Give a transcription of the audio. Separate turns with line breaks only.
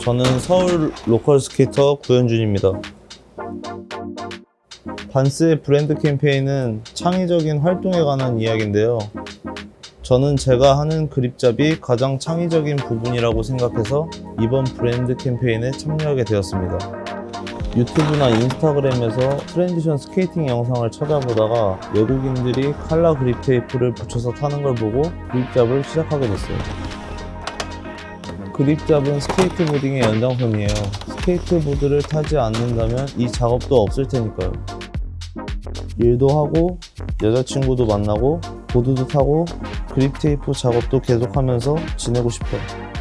저는 서울 local skater 구현준입니다. 반스의 브랜드 캠페인은 창의적인 활동에 관한 이야기인데요. 저는 제가 하는 grip job이 가장 창의적인 부분이라고 생각해서 이번 브랜드 캠페인에 참여하게 되었습니다. 유튜브나 인스타그램에서 transition 스케이팅 영상을 찾아보다가 외국인들이 칼라 그립 테이프를 붙여서 타는 걸 보고 grip job을 시작하게 됐어요. grip job은 스케이트보딩의 연장선이에요. 스케이트보드를 타지 않는다면 이 작업도 없을 테니까요. 일도 하고 여자친구도 만나고 보드도 타고 그립 테이프 작업도 계속하면서 지내고 싶어요.